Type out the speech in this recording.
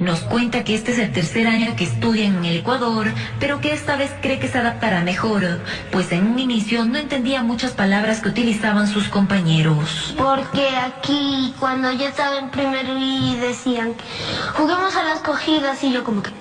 Nos cuenta que este es el tercer año que estudia en el Ecuador, pero que esta vez cree que se adaptará mejor, pues en un inicio no entendía muchas palabras que utilizaban sus compañeros. Porque aquí cuando yo estaba en primero y decían, juguemos a las cogidas y yo como que...